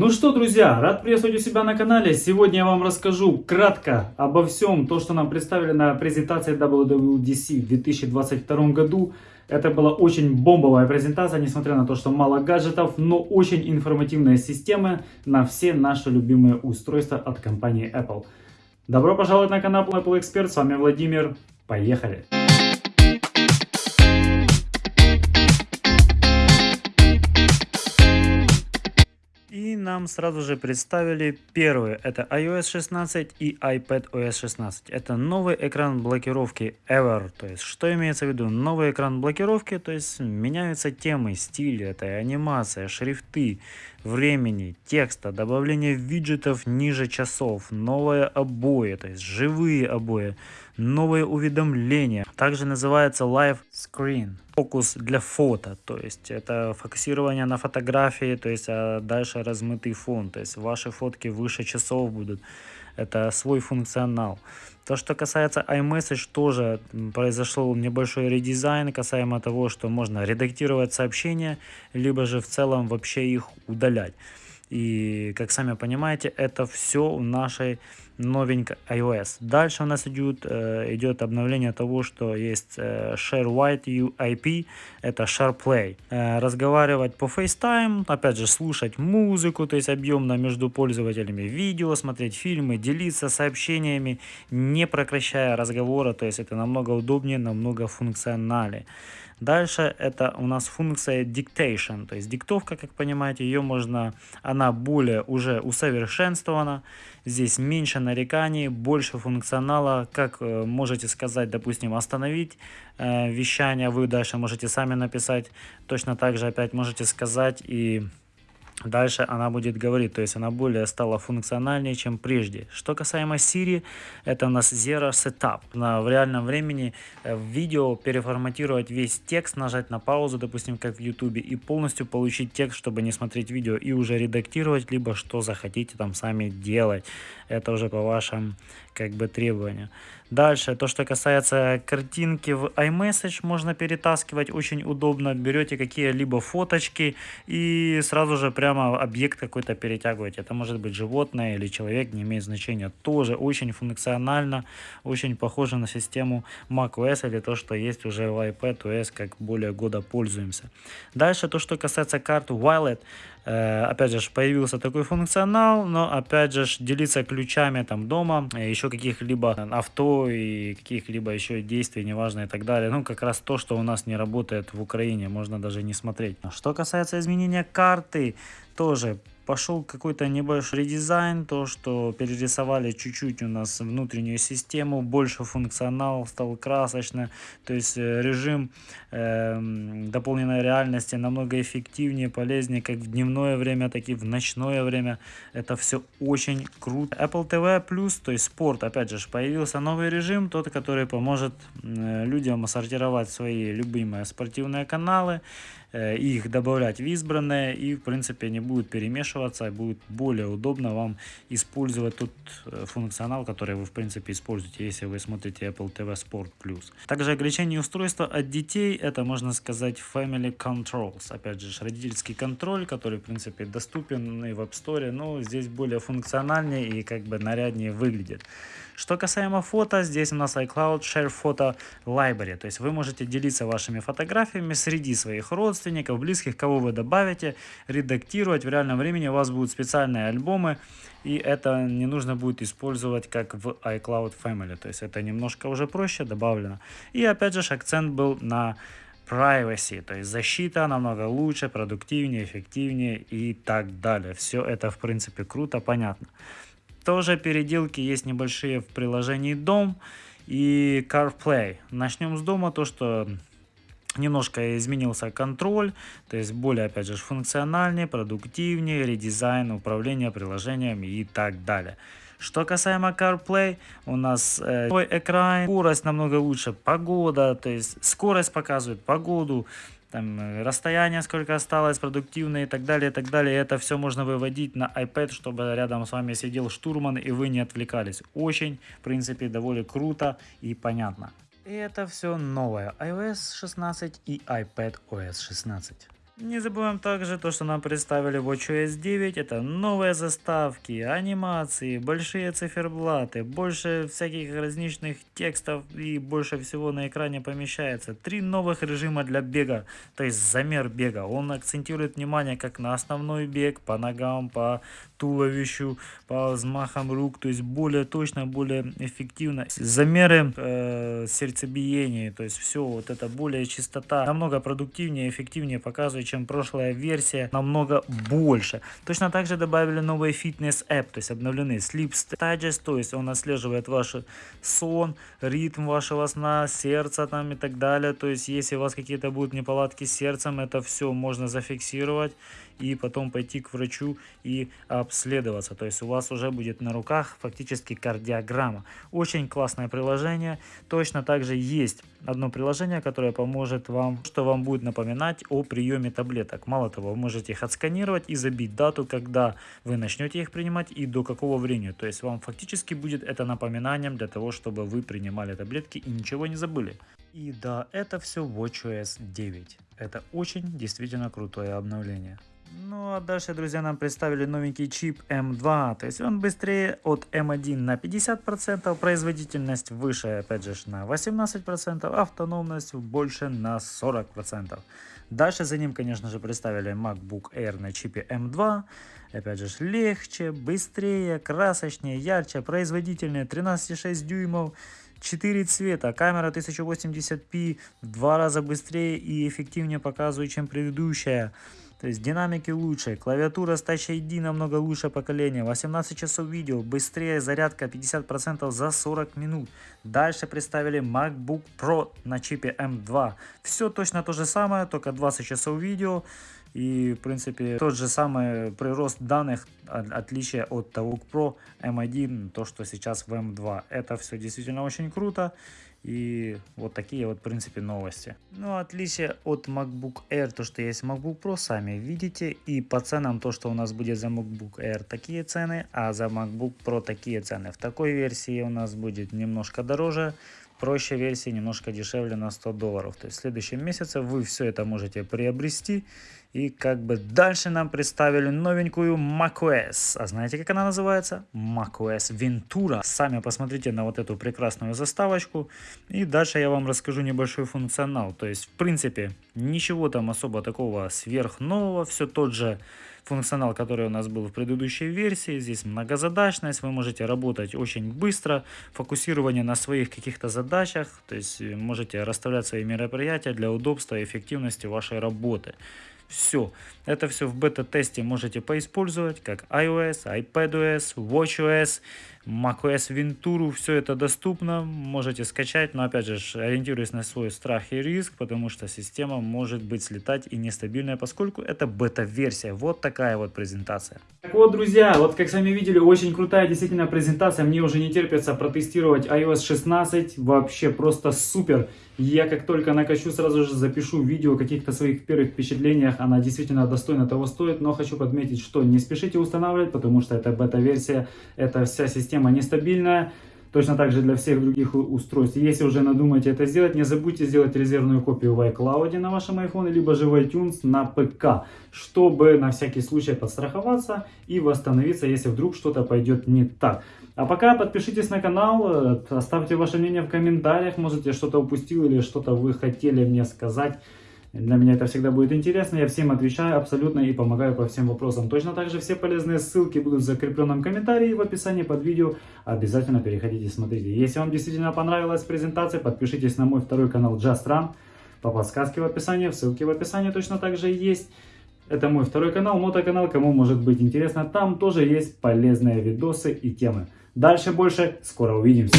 Ну что, друзья, рад приветствовать у себя на канале. Сегодня я вам расскажу кратко обо всем, то, что нам представили на презентации WWDC в 2022 году. Это была очень бомбовая презентация, несмотря на то, что мало гаджетов, но очень информативная система на все наши любимые устройства от компании Apple. Добро пожаловать на канал Apple Expert, с вами Владимир, поехали! И нам сразу же представили первые. Это iOS 16 и iPadOS 16. Это новый экран блокировки Ever. То есть, что имеется в виду? Новый экран блокировки, то есть, меняются темы, стили, это анимация, шрифты, времени, текста, добавление виджетов ниже часов, новые обои, то есть, живые обои, новые уведомления. Также называется Live Screen. Фокус для фото, то есть это фокусирование на фотографии, то есть а дальше размытый фон, то есть ваши фотки выше часов будут. Это свой функционал. То, что касается iMessage, тоже произошел небольшой редизайн касаемо того, что можно редактировать сообщения, либо же в целом вообще их удалять. И, как сами понимаете, это все в нашей новенькой iOS. Дальше у нас идет, э, идет обновление того, что есть э, Share White UIP, это SharePlay. Э, разговаривать по FaceTime, опять же, слушать музыку, то есть объемно между пользователями, видео, смотреть фильмы, делиться сообщениями, не прекращая разговора, то есть это намного удобнее, намного функциональнее. Дальше это у нас функция dictation, то есть диктовка, как понимаете, ее можно, она более уже усовершенствована, здесь меньше нареканий, больше функционала, как э, можете сказать, допустим, остановить э, вещание, вы дальше можете сами написать, точно так же опять можете сказать и Дальше она будет говорить, то есть она более стала функциональнее, чем прежде. Что касаемо Siri, это у нас Zero Setup. На, в реальном времени э, в видео переформатировать весь текст, нажать на паузу, допустим, как в YouTube, и полностью получить текст, чтобы не смотреть видео, и уже редактировать, либо что захотите там сами делать. Это уже по вашим как бы требованию. Дальше, то, что касается картинки в iMessage, можно перетаскивать очень удобно. Берете какие-либо фоточки и сразу же прямо объект какой-то перетягиваете. Это может быть животное или человек, не имеет значения. Тоже очень функционально, очень похоже на систему macOS или то, что есть уже в iPadOS, как более года пользуемся. Дальше, то, что касается карты Wallet, Э, опять же, появился такой функционал, но опять же, делиться ключами там дома, э, еще каких-либо авто и каких-либо еще действий, неважно и так далее. Ну, как раз то, что у нас не работает в Украине, можно даже не смотреть. Что касается изменения карты, тоже пошел какой-то небольшой редизайн, то, что перерисовали чуть-чуть у нас внутреннюю систему, больше функционал стал красочно, то есть э, режим э, дополненной реальности намного эффективнее, полезнее, как в дневное время, так и в ночное время. Это все очень круто. Apple TV+, то есть спорт, опять же, появился новый режим, тот, который поможет людям сортировать свои любимые спортивные каналы, их добавлять в избранное и в принципе не будет перемешиваться, будет более удобно вам использовать тот э, функционал, который вы в принципе используете, если вы смотрите Apple TV Sport Plus. Также ограничение устройства от детей, это можно сказать Family Controls, опять же родительский контроль, который в принципе доступен и в App Store, но здесь более функциональнее и как бы наряднее выглядит. Что касаемо фото, здесь у нас iCloud Share Photo Library. То есть вы можете делиться вашими фотографиями среди своих родственников, близких, кого вы добавите, редактировать. В реальном времени у вас будут специальные альбомы, и это не нужно будет использовать как в iCloud Family. То есть это немножко уже проще добавлено. И опять же акцент был на privacy, то есть защита намного лучше, продуктивнее, эффективнее и так далее. Все это в принципе круто, понятно. Тоже переделки есть небольшие в приложении Дом и CarPlay. Начнем с дома, то что немножко изменился контроль, то есть более, опять же, функциональнее, продуктивнее, редизайн управления приложениями и так далее. Что касаемо CarPlay, у нас э, экран, скорость намного лучше, погода, то есть скорость показывает погоду, там э, расстояние сколько осталось, продуктивное и так далее, и так далее. Это все можно выводить на iPad, чтобы рядом с вами сидел штурман и вы не отвлекались. Очень, в принципе, довольно круто и понятно. И это все новое iOS 16 и iPad OS 16. Не забываем также то, что нам представили WatchOS 9. Это новые заставки, анимации, большие циферблаты, больше всяких различных текстов и больше всего на экране помещается. Три новых режима для бега, то есть замер бега. Он акцентирует внимание как на основной бег, по ногам, по туловищу, по взмахам рук, то есть более точно, более эффективно. Замеры э, сердцебиения, то есть все, вот это более чистота, намного продуктивнее, эффективнее показывает чем прошлая версия, намного больше. Точно так же добавили новый фитнес-эп, то есть обновленный Sleep Stages, то есть он отслеживает ваш сон, ритм вашего сна, сердце там и так далее. То есть если у вас какие-то будут неполадки с сердцем, это все можно зафиксировать и потом пойти к врачу и обследоваться. То есть у вас уже будет на руках фактически кардиограмма. Очень классное приложение. Точно так же есть одно приложение, которое поможет вам, что вам будет напоминать о приеме таблеток. Мало того, вы можете их отсканировать и забить дату, когда вы начнете их принимать и до какого времени. То есть вам фактически будет это напоминанием для того, чтобы вы принимали таблетки и ничего не забыли. И да, это все WatchOS 9. Это очень действительно крутое обновление. Ну а дальше, друзья, нам представили новенький чип M2. То есть он быстрее от M1 на 50%, производительность выше, опять же, на 18%, автономность больше на 40%. Дальше за ним, конечно же, представили MacBook Air на чипе M2. Опять же, легче, быстрее, красочнее, ярче, производительнее, 13,6 дюймов. 4 цвета, камера 1080p в два раза быстрее и эффективнее показывает, чем предыдущая. То есть динамики лучше, клавиатура с Touch ID намного лучше поколения, 18 часов видео, быстрее зарядка 50% за 40 минут. Дальше представили MacBook Pro на чипе M2. Все точно то же самое, только 20 часов видео. И, в принципе, тот же самый прирост данных, отличие от того Pro M1, то, что сейчас в M2. Это все действительно очень круто. И вот такие вот, в принципе, новости. Ну, отличие от MacBook Air, то, что есть MacBook Pro, сами видите. И по ценам, то, что у нас будет за MacBook Air, такие цены, а за MacBook Pro такие цены. В такой версии у нас будет немножко дороже, проще версии немножко дешевле на 100 долларов. То есть в следующем месяце вы все это можете приобрести. И как бы дальше нам представили новенькую macOS. А знаете, как она называется? macOS Ventura. Сами посмотрите на вот эту прекрасную заставочку. И дальше я вам расскажу небольшой функционал. То есть, в принципе, ничего там особо такого сверхнового. Все тот же функционал, который у нас был в предыдущей версии. Здесь многозадачность, вы можете работать очень быстро, фокусирование на своих каких-то задачах, то есть э, можете расставлять свои мероприятия для удобства и эффективности вашей работы. Все. Это все в бета-тесте можете поиспользовать, как iOS, iPadOS, WatchOS, macOS Ventura. Все это доступно, можете скачать, но опять же, ориентируясь на свой страх и риск, потому что система может быть слетать и нестабильная, поскольку это бета-версия. Вот такая вот презентация. Так вот, друзья, вот как сами видели, очень крутая действительно презентация. Мне уже не терпится протестировать iOS 16. Вообще просто супер. Я как только накачу, сразу же запишу видео о каких-то своих первых впечатлениях. Она действительно достойно того стоит, но хочу подметить, что не спешите устанавливать, потому что это бета-версия, это вся система нестабильная. Точно так же для всех других устройств. Если уже надумаете это сделать, не забудьте сделать резервную копию в iCloud на вашем iPhone, либо же в iTunes на ПК, чтобы на всякий случай подстраховаться и восстановиться, если вдруг что-то пойдет не так. А пока подпишитесь на канал, э, оставьте ваше мнение в комментариях, может я что-то упустил или что-то вы хотели мне сказать. Для меня это всегда будет интересно, я всем отвечаю абсолютно и помогаю по всем вопросам. Точно так же все полезные ссылки будут в закрепленном комментарии в описании под видео. Обязательно переходите и смотрите. Если вам действительно понравилась презентация, подпишитесь на мой второй канал Just Run по подсказке в описании, ссылки в описании точно так же есть. Это мой второй канал, мотоканал, кому может быть интересно, там тоже есть полезные видосы и темы. Дальше больше, скоро увидимся.